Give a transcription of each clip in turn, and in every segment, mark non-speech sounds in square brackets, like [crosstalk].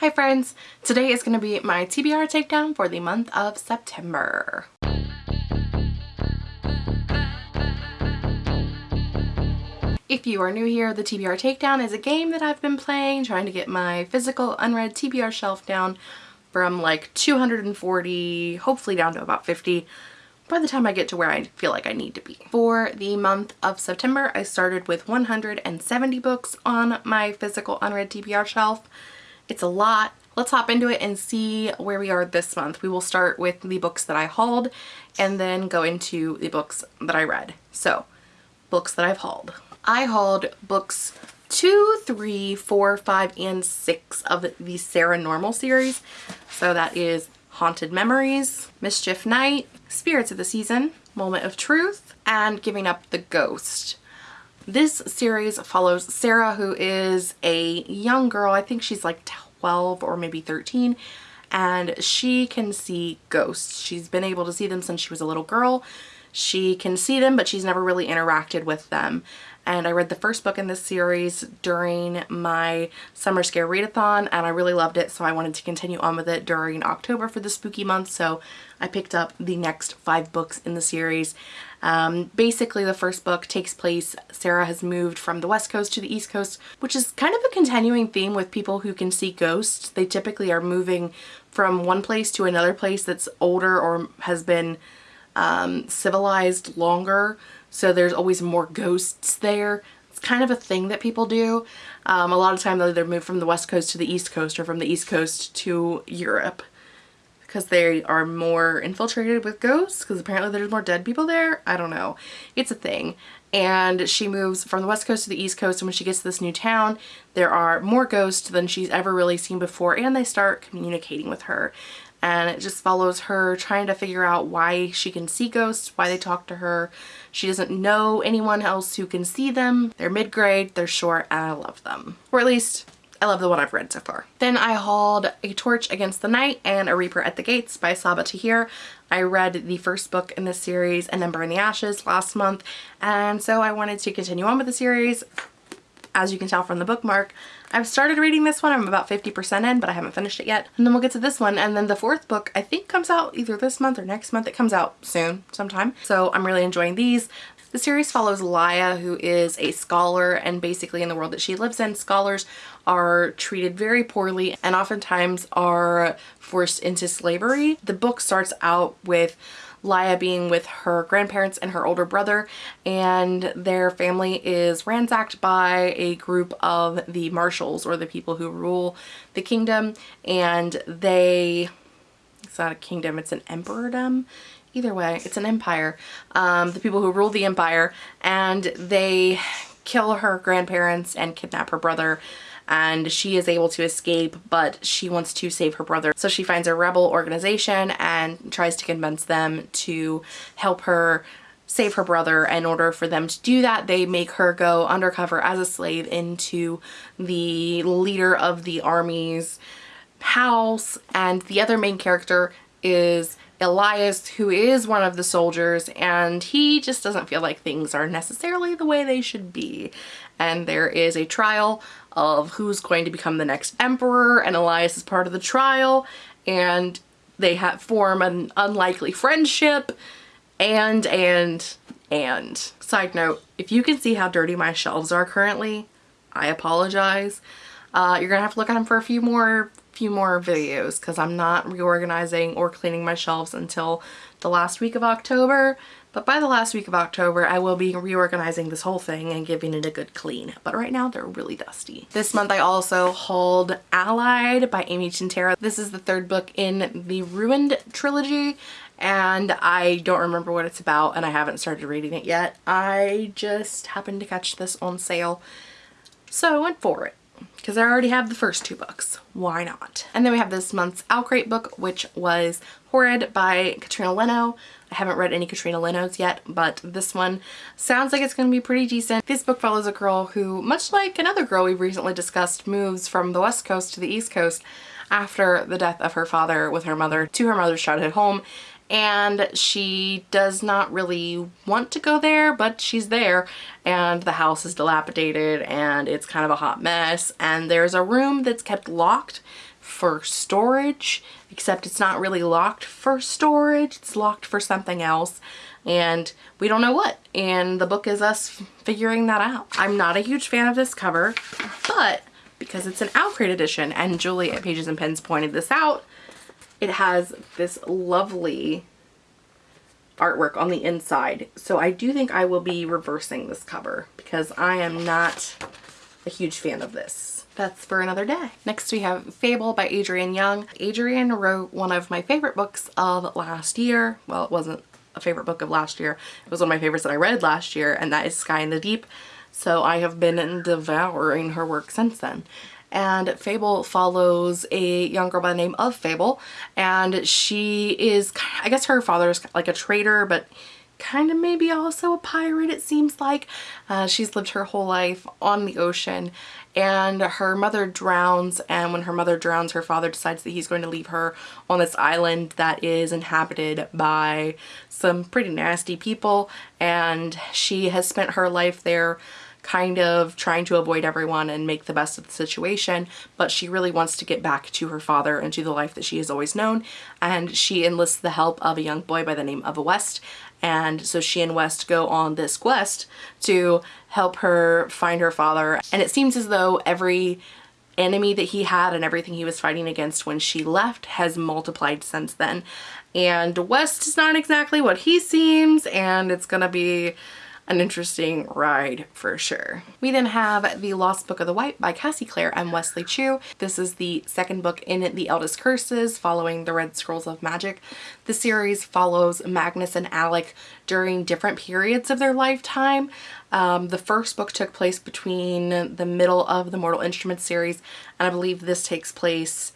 Hi friends! Today is going to be my TBR takedown for the month of September. If you are new here, the TBR Takedown is a game that I've been playing, trying to get my physical unread TBR shelf down from like 240, hopefully down to about 50 by the time I get to where I feel like I need to be. For the month of September, I started with 170 books on my physical unread TBR shelf it's a lot. Let's hop into it and see where we are this month. We will start with the books that I hauled and then go into the books that I read. So, books that I've hauled. I hauled books two, three, four, five, and six of the Sarah Normal series. So that is Haunted Memories, Mischief Night, Spirits of the Season, Moment of Truth, and Giving Up the Ghost. This series follows Sarah, who is a young girl. I think she's like 12 or maybe 13 and she can see ghosts. She's been able to see them since she was a little girl. She can see them, but she's never really interacted with them. And I read the first book in this series during my summer scare readathon and I really loved it so I wanted to continue on with it during October for the spooky month so I picked up the next five books in the series um, basically the first book takes place, Sarah has moved from the west coast to the east coast, which is kind of a continuing theme with people who can see ghosts. They typically are moving from one place to another place that's older or has been um, civilized longer. So there's always more ghosts there. It's kind of a thing that people do. Um, a lot of time they'll either move from the west coast to the east coast or from the east coast to Europe because they are more infiltrated with ghosts because apparently there's more dead people there. I don't know. It's a thing. And she moves from the west coast to the east coast and when she gets to this new town there are more ghosts than she's ever really seen before and they start communicating with her and it just follows her trying to figure out why she can see ghosts, why they talk to her. She doesn't know anyone else who can see them. They're mid-grade, they're short, and I love them. Or at least I love the one I've read so far. Then I hauled A Torch Against the Night and A Reaper at the Gates by Sabaa Tahir. I read the first book in this series and then Burn the Ashes last month and so I wanted to continue on with the series. As you can tell from the bookmark, I've started reading this one. I'm about 50% in, but I haven't finished it yet. And then we'll get to this one. And then the fourth book, I think comes out either this month or next month. It comes out soon sometime. So I'm really enjoying these. The series follows Laia, who is a scholar, and basically in the world that she lives in, scholars are treated very poorly and oftentimes are forced into slavery. The book starts out with Laia being with her grandparents and her older brother and their family is ransacked by a group of the Martials or the people who rule the kingdom and they it's not a kingdom it's an emperordom? Either way it's an empire. Um, the people who rule the empire and they kill her grandparents and kidnap her brother and she is able to escape but she wants to save her brother. So she finds a rebel organization and tries to convince them to help her save her brother. In order for them to do that they make her go undercover as a slave into the leader of the army's house. And the other main character is Elias who is one of the soldiers and he just doesn't feel like things are necessarily the way they should be. And there is a trial of who's going to become the next emperor and Elias is part of the trial and they have form an unlikely friendship and and and. Side note if you can see how dirty my shelves are currently I apologize. Uh, you're gonna have to look at them for a few more few more videos because I'm not reorganizing or cleaning my shelves until the last week of October. But by the last week of October, I will be reorganizing this whole thing and giving it a good clean. But right now, they're really dusty. This month, I also hauled Allied by Amy Tintera. This is the third book in the Ruined trilogy and I don't remember what it's about and I haven't started reading it yet. I just happened to catch this on sale, so I went for it because I already have the first two books. Why not? And then we have this month's OwlCrate book, which was Horrid by Katrina Leno. I haven't read any Katrina Leno's yet, but this one sounds like it's going to be pretty decent. This book follows a girl who, much like another girl we've recently discussed, moves from the west coast to the east coast after the death of her father with her mother to her mother's childhood home and she does not really want to go there but she's there and the house is dilapidated and it's kind of a hot mess and there's a room that's kept locked for storage, except it's not really locked for storage. It's locked for something else and we don't know what. And the book is us figuring that out. I'm not a huge fan of this cover, but because it's an OwlCrate edition and Julie at Pages and Pens pointed this out, it has this lovely artwork on the inside. So I do think I will be reversing this cover because I am not a huge fan of this. That's for another day. Next we have Fable by Adrienne Young. Adrienne wrote one of my favorite books of last year. Well, it wasn't a favorite book of last year. It was one of my favorites that I read last year and that is Sky in the Deep. So I have been devouring her work since then and Fable follows a young girl by the name of Fable and she is I guess her father is like a trader but kind of maybe also a pirate it seems like. Uh, she's lived her whole life on the ocean and her mother drowns and when her mother drowns her father decides that he's going to leave her on this island that is inhabited by some pretty nasty people and she has spent her life there kind of trying to avoid everyone and make the best of the situation, but she really wants to get back to her father and to the life that she has always known. And she enlists the help of a young boy by the name of West. And so she and West go on this quest to help her find her father. And it seems as though every enemy that he had and everything he was fighting against when she left has multiplied since then. And West is not exactly what he seems and it's gonna be an interesting ride for sure. We then have The Lost Book of the White by Cassie Clare and Wesley Chu. This is the second book in The Eldest Curses following the Red Scrolls of Magic. The series follows Magnus and Alec during different periods of their lifetime. Um, the first book took place between the middle of the Mortal Instruments series and I believe this takes place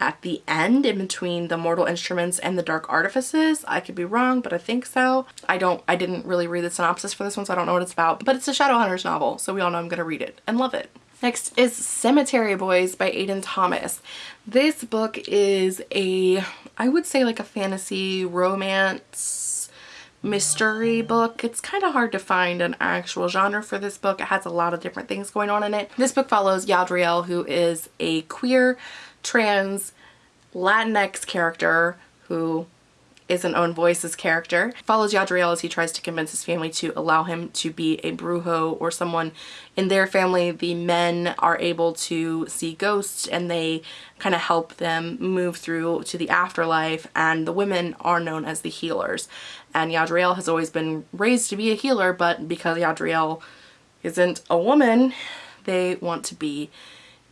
at the end in between the Mortal Instruments and the Dark Artifices. I could be wrong, but I think so. I don't, I didn't really read the synopsis for this one, so I don't know what it's about, but it's a Shadowhunters novel, so we all know I'm gonna read it and love it. Next is Cemetery Boys by Aiden Thomas. This book is a, I would say like a fantasy romance mystery book. It's kind of hard to find an actual genre for this book. It has a lot of different things going on in it. This book follows Yadriel, who is a queer trans Latinx character who is an own voices character. Follows Yadriel as he tries to convince his family to allow him to be a brujo or someone in their family. The men are able to see ghosts and they kind of help them move through to the afterlife and the women are known as the healers. And Yadriel has always been raised to be a healer but because Yadriel isn't a woman, they want to be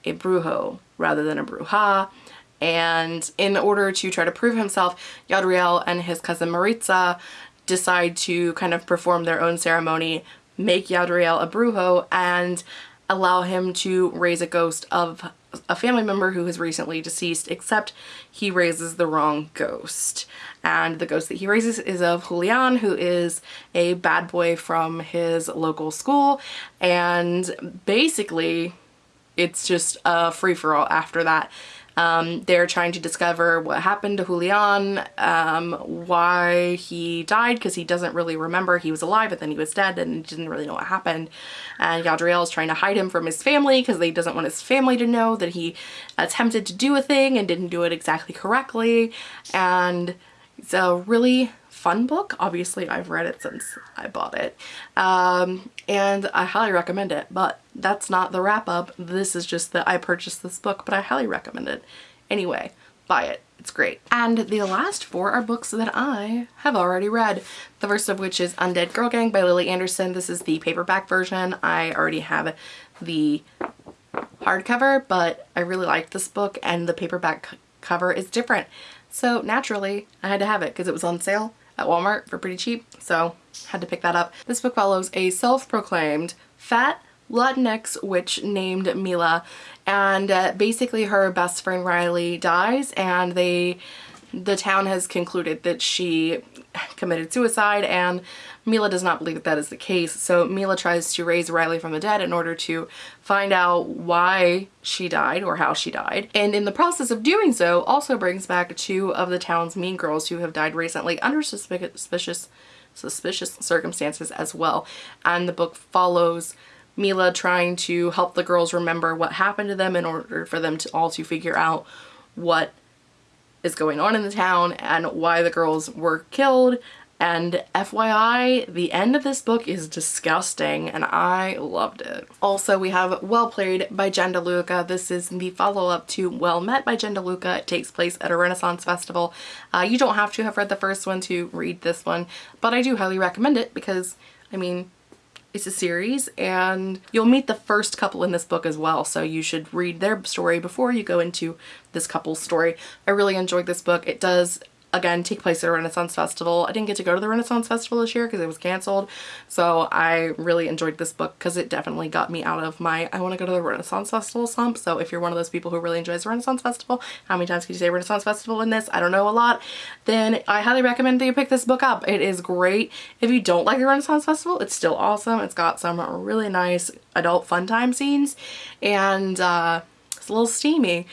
a brujo rather than a bruja. And in order to try to prove himself, Yadriel and his cousin Maritza decide to kind of perform their own ceremony, make Yadriel a brujo, and allow him to raise a ghost of a family member who has recently deceased, except he raises the wrong ghost. And the ghost that he raises is of Julian, who is a bad boy from his local school. And basically, it's just a free-for-all after that. Um, they're trying to discover what happened to Julian, um, why he died, because he doesn't really remember he was alive, but then he was dead and didn't really know what happened. And Yadriel is trying to hide him from his family because he doesn't want his family to know that he attempted to do a thing and didn't do it exactly correctly. And it's a really fun book. Obviously, I've read it since I bought it. Um, and I highly recommend it, but that's not the wrap up. This is just that I purchased this book, but I highly recommend it. Anyway, buy it. It's great. And the last four are books that I have already read. The first of which is Undead Girl Gang by Lily Anderson. This is the paperback version. I already have the hardcover, but I really liked this book and the paperback cover is different. So naturally, I had to have it because it was on sale at Walmart for pretty cheap, so had to pick that up. This book follows a self-proclaimed fat Latinx witch named Mila and uh, basically her best friend Riley dies and they the town has concluded that she committed suicide and Mila does not believe that that is the case. So Mila tries to raise Riley from the dead in order to find out why she died or how she died. And in the process of doing so also brings back two of the town's mean girls who have died recently under suspicious suspicious circumstances as well. And the book follows Mila trying to help the girls remember what happened to them in order for them to all to figure out what is going on in the town and why the girls were killed and FYI, the end of this book is disgusting and I loved it. Also, we have Well Played by Jen DeLuca. This is the follow-up to Well Met by Jen DeLuca. It takes place at a Renaissance festival. Uh, you don't have to have read the first one to read this one, but I do highly recommend it because, I mean, it's a series and you'll meet the first couple in this book as well so you should read their story before you go into this couple's story. I really enjoyed this book. It does again take place at a Renaissance Festival. I didn't get to go to the Renaissance Festival this year because it was canceled. So I really enjoyed this book because it definitely got me out of my I want to go to the Renaissance Festival slump. So if you're one of those people who really enjoys the Renaissance Festival, how many times can you say Renaissance Festival in this? I don't know a lot. Then I highly recommend that you pick this book up. It is great. If you don't like the Renaissance Festival, it's still awesome. It's got some really nice adult fun time scenes and uh, it's a little steamy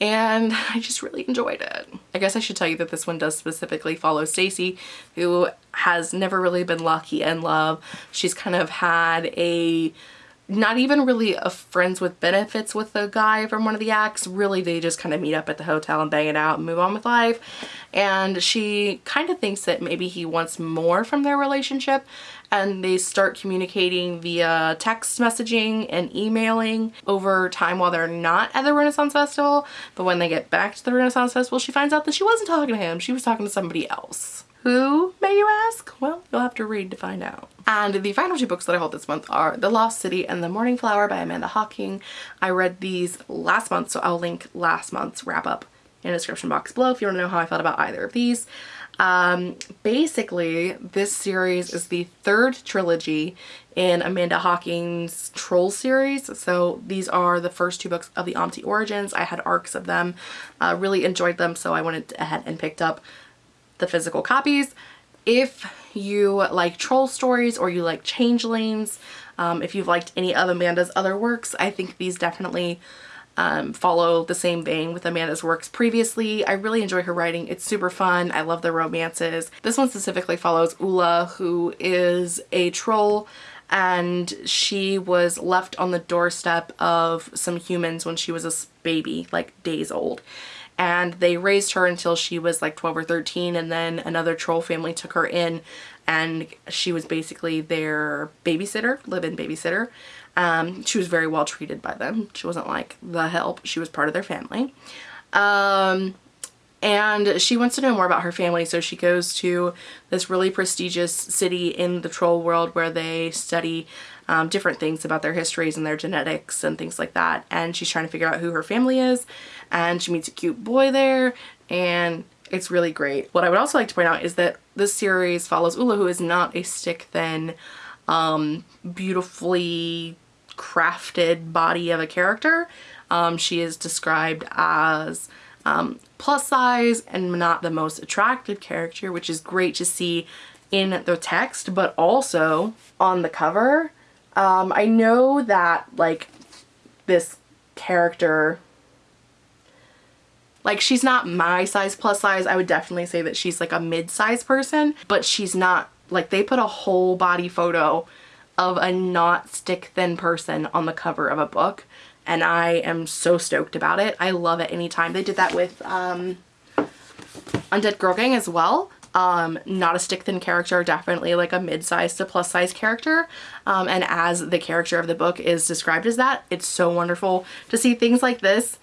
and [laughs] I just really enjoyed it. I guess I should tell you that this one does specifically follow Stacy who has never really been lucky in love. She's kind of had a not even really a friends with benefits with the guy from one of the acts. Really, they just kind of meet up at the hotel and bang it out and move on with life. And she kind of thinks that maybe he wants more from their relationship and they start communicating via text messaging and emailing over time while they're not at the Renaissance Festival. But when they get back to the Renaissance Festival, she finds out that she wasn't talking to him. She was talking to somebody else. Who, may you have to read to find out. And the final two books that I hold this month are The Lost City and The Morning Flower by Amanda Hocking. I read these last month, so I'll link last month's wrap up in the description box below if you want to know how I felt about either of these. Um, basically, this series is the third trilogy in Amanda Hocking's Troll series. So these are the first two books of the Omte Origins. I had arcs of them, uh, really enjoyed them, so I went ahead and picked up the physical copies. If you like troll stories or you like changelings, um, if you've liked any of Amanda's other works, I think these definitely um, follow the same vein with Amanda's works previously. I really enjoy her writing. It's super fun. I love the romances. This one specifically follows Ula, who is a troll and she was left on the doorstep of some humans when she was a baby, like days old and they raised her until she was like 12 or 13 and then another troll family took her in and she was basically their babysitter, live-in babysitter. Um, she was very well treated by them. She wasn't like the help. She was part of their family. Um, and she wants to know more about her family so she goes to this really prestigious city in the troll world where they study um, different things about their histories and their genetics and things like that and she's trying to figure out who her family is and she meets a cute boy there and it's really great. What I would also like to point out is that this series follows Ula who is not a stick thin um, beautifully crafted body of a character. Um, she is described as um, plus size and not the most attractive character, which is great to see in the text, but also on the cover. Um, I know that like this character, like she's not my size plus size. I would definitely say that she's like a mid-size person, but she's not like they put a whole body photo of a not stick thin person on the cover of a book and I am so stoked about it. I love it anytime. They did that with um, Undead Girl Gang as well. Um, not a stick thin character, definitely like a mid-sized to plus size character. Um, and as the character of the book is described as that, it's so wonderful to see things like this.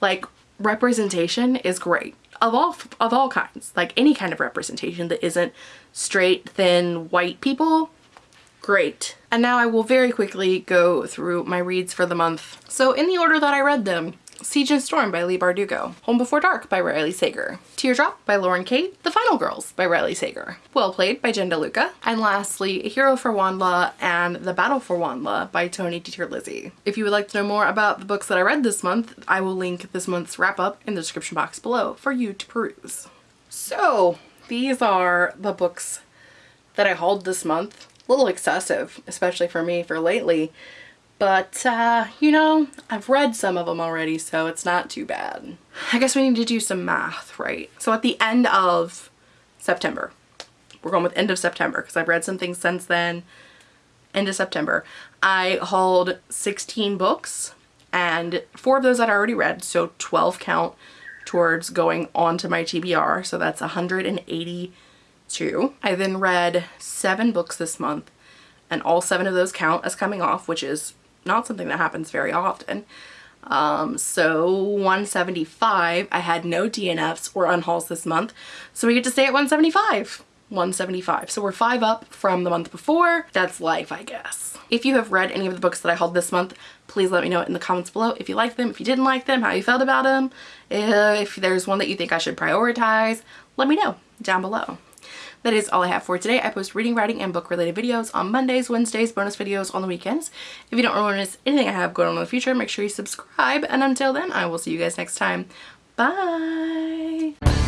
Like representation is great of all of all kinds, like any kind of representation that isn't straight, thin, white people Great. And now I will very quickly go through my reads for the month. So in the order that I read them, Siege and Storm by Leigh Bardugo, Home Before Dark by Riley Sager, Teardrop by Lauren Kate, The Final Girls by Riley Sager, Well Played by Jen DeLuca, and lastly, A Hero for WondLa and The Battle for WondLa by Tony DiTerlizzi. If you would like to know more about the books that I read this month, I will link this month's wrap up in the description box below for you to peruse. So these are the books that I hauled this month A little excessive, especially for me for lately. But, uh, you know, I've read some of them already, so it's not too bad. I guess we need to do some math, right? So at the end of September, we're going with end of September because I've read some things since then, end of September, I hauled 16 books and four of those I'd already read, so 12 count, towards going onto my TBR. So that's 182. I then read seven books this month and all seven of those count as coming off, which is not something that happens very often. Um, so 175, I had no DNFs or unhauls this month. So we get to stay at 175. 175. So we're five up from the month before. That's life, I guess. If you have read any of the books that I hauled this month, please let me know in the comments below if you like them, if you didn't like them, how you felt about them. If there's one that you think I should prioritize, let me know down below. That is all I have for today. I post reading, writing, and book related videos on Mondays, Wednesdays, bonus videos on the weekends. If you don't want to miss anything I have going on in the future, make sure you subscribe. And until then, I will see you guys next time. Bye!